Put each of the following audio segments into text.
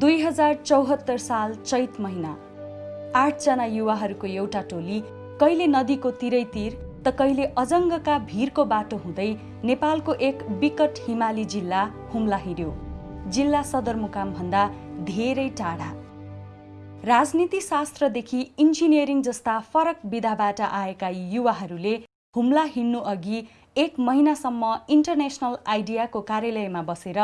दुई हजार चौहत्तर साल चैत महिना। आठजना युवाहरूको एउटा टोली कहिले नदीको तिरैतिर त कहिले अजङ्गका भिरको बाटो हुँदै नेपालको एक विकट हिमाली जिल्ला हुम्ला हिँड्यो। जिल्ला सदरमुकामभन्दा धेरै टाढा। राजनीति शास्त्रदेखि इन्जिनियरिङ जस्ता फरक विधाबाट आएका युवाहरूले हुम्ला हिँड्नु अघि एक महिनासम्म इन्टरनेसनल आइडियाको कार्यालयमा बसेर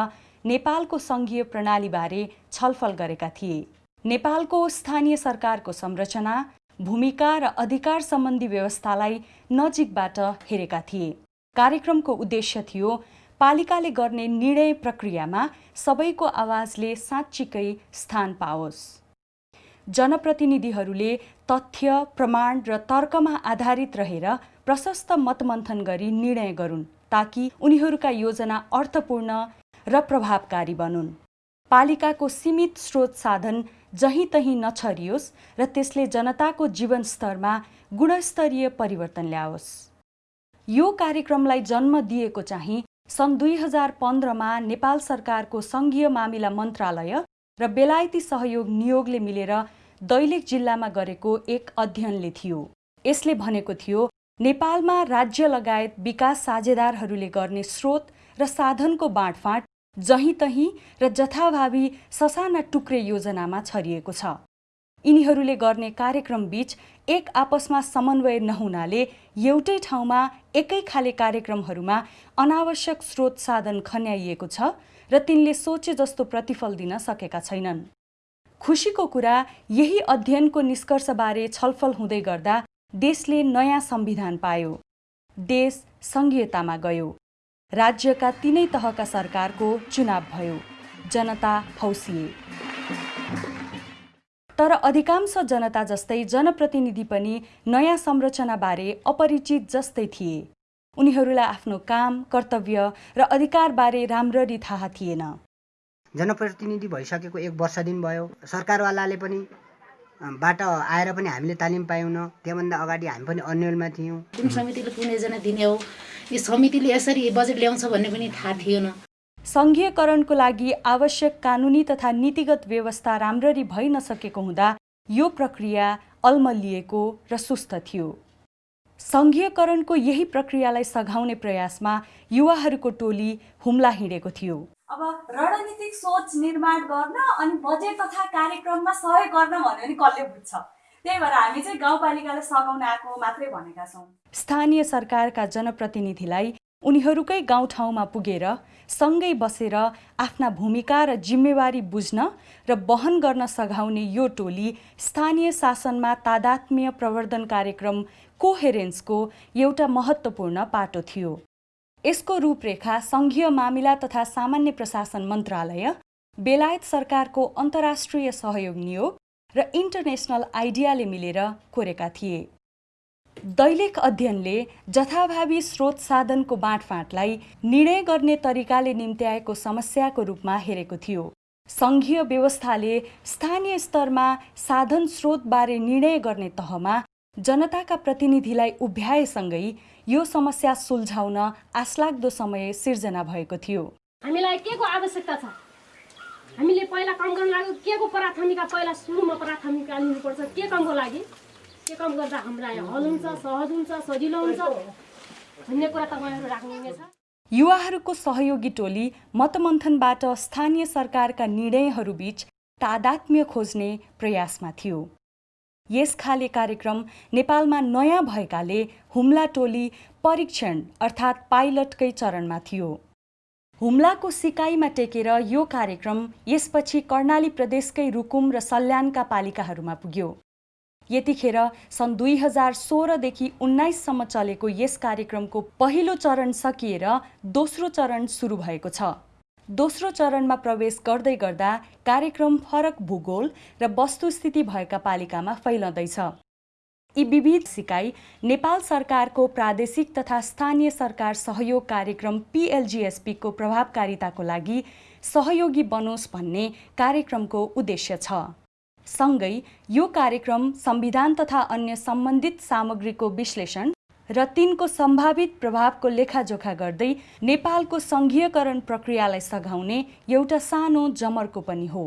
नेपालको सङ्घीय प्रणालीबारे छलफल गरेका थिए। नेपालको स्थानीय सरकारको संरचना भूमिका र अधिकार सम्बन्धी व्यवस्थालाई नजिकबाट हेरेका थिए। कार्यक्रमको उद्देश्य थियो पालिकाले गर्ने निर्णय प्रक्रियामा सबैको आवाजले साँच्चीकै स्थान पाओस्। जनप्रतिनिधिहरूले तथ्य प्रमाण र तर्कमा आधारित रहेर प्रशस्त मतमन्थन गरी निर्णय गरून् ताकि उनीहरूका योजना अर्थपूर्ण र प्रभावकारी बनुन्। पालिकाको सीमित स्रोत साधन जहीँ तहीँ नछरियोस् र त्यसले जनताको जीवनस्तरमा गुणस्तरीय परिवर्तन ल्याओस्। यो कार्यक्रमलाई जन्म दिएको चाहिँ सन् दुई हजार पन्ध्रमा नेपाल सरकारको सङ्घीय मामिला मन्त्रालय र बेलायती सहयोग नियोगले मिलेर दैलेख जिल्लामा गरेको एक अध्ययनले थियो। यसले भनेको थियो नेपालमा राज्य लगायत विकास साझेदारहरूले गर्ने स्रोत र साधनको बाँडफाँड जहीँ तहीँ र जथाभावी ससाना टुक्रे योजनामा छरिएको छ। यिनीहरूले गर्ने कार्यक्रमबीच एक आपसमा समन्वय नहुनाले एउटै ठाउँमा एकै खाले कार्यक्रमहरूमा अनावश्यक स्रोत साधन खन्याइएको छ र तिनले सोचे जस्तो प्रतिफल दिन सकेका छैनन्। खुसीको कुरा यही अध्ययनको निष्कर्षबारे छलफल हुँदै गर्दा देशले नयाँ संविधान पायो। देश सङ्घीयतामा गयो। राज्यका तिनै तहका सरकारको चुनाव भयो। जनता हौसिए तर अधिकांश जनता जस्तै जनप्रतिनिधि पनि नयाँ संरचनाबारे अपरिचित जस्तै थिए। उनीहरूलाई आफ्नो काम कर्तव्य र अधिकारबारे राम्ररी थाहा थिएन। जनप्रतिनिधि भइसकेको एक वर्ष दिन भयो। सरकारवालाले पनि बाट आएर पनि हामीले तालिम पायौँ त्योभन्दा अगाडि हामी पनि अन्यलमा थियौँ। कुन समितिले कुन योजना दिने हो? यो समितिले यसरी बजेट ल्याउँछ भन्ने पनि थाहा थिएन। सङ्घीयकरणको लागि आवश्यक कानुनी तथा नीतिगत व्यवस्था राम्ररी भइ नसकेको हुँदा यो प्रक्रिया अल्मलिएको र सुस्त थियो। सङ्घीयकरणको यही प्रक्रियालाई सघाउने प्रयासमा युवाहरूको टोली हुम्ला हिँडेको थियो। अब रणनीतिक सोच निर्माण गर्न अनि बजेट तथा कार्यक्रममा सहयोग गर्न भन्यो भने कसले बुझ्छ? त्यही भएर हामी चाहिँ गाउँपालिकालाई सघाउन आएको मात्रै भनेका छौँ। स्थानीय सरकारका जनप्रतिनिधिलाई उनीहरूकै गाउँठाउँमा पुगेर सँगै बसेर आफ्ना भूमिका र जिम्मेवारी बुझ्न र वहन गर्न सघाउने यो टोली स्थानीय शासनमा तादात्म्य प्रवर्धन कार्यक्रम कोहेरेन्सको एउटा महत्त्वपूर्ण पाटो थियो। यसको रूपरेखा सङ्घीय मामिला तथा सामान्य प्रशासन मन्त्रालय बेलायत सरकारको अन्तर्राष्ट्रिय सहयोग नियोग र इन्टरनेसनल आइडियाले मिलेर कोरेका थिए। दैलेख अध्ययनले जथाभावी स्रोत साधनको बाँडफाँडलाई निर्णय गर्ने तरिकाले निम्त्याएको समस्याको रूपमा हेरेको थियो। सङ्घीय व्यवस्थाले स्थानीय स्तरमा साधन स्रोतबारे निर्णय गर्ने तहमा जनताका प्रतिनिधिलाई उभ्याएसँगै यो समस्या सुल्झाउन आशलाग्दो समय सिर्जना भएको थियो। हामीलाई के को आवश्यकता छ? हामीले पहिला काम गर्नु लागि के को प्राथमिकता? पहिला सुरुमा प्राथमिकता लिनुपर्छ। के कामको लागि? के काम गर्दा हामीलाई हल हुन्छ सहज हुन्छ सजिलो हुन्छ? भन्ने कुरा तपाईँहरू राख्नुहुनेछ। युवाहरूको सहयोगी टोली मतमन्थनबाट स्थानीय सरकारका निर्णयहरूबीच तादात्म्य खोज्ने प्रयासमा थियो। यस खाले कार्यक्रम नेपालमा नयाँ भएकाले हुम्ला टोली परीक्षण अर्थात् पाइलटकै चरणमा थियो। हुम्लाको सिकाइमा टेकेर यो कार्यक्रम यसपछि कर्णाली प्रदेशकै रुकुम र सल्यानका पालिकाहरूमा पुग्यो। यतिखेर सन् दुई हजार सोह्रदेखि उन्नाइससम्म चलेको यस कार्यक्रमको पहिलो चरण सकिएर दोस्रो चरण सुरु भएको छ। दोस्रो चरणमा प्रवेश गर्दै गर्दा कार्यक्रम फरक भूगोल र वस्तुस्थिति भएका पालिकामा फैलँदैछ। यी विविध सिकाइ नेपाल सरकारको प्रादेशिक तथा स्थानीय सरकार सहयोग कार्यक्रम पिएलजिएसपीको प्रभावकारिताको लागि सहयोगी बनोस् भन्ने कार्यक्रमको उद्देश्य छ। सँगै यो कार्यक्रम संविधान तथा अन्य सम्बन्धित सामग्रीको विश्लेषण र तिनको सम्भावित प्रभावको लेखाजोखा गर्दै नेपालको सङ्घीयकरण प्रक्रियालाई सघाउने एउटा सानो जमरको पनि हो।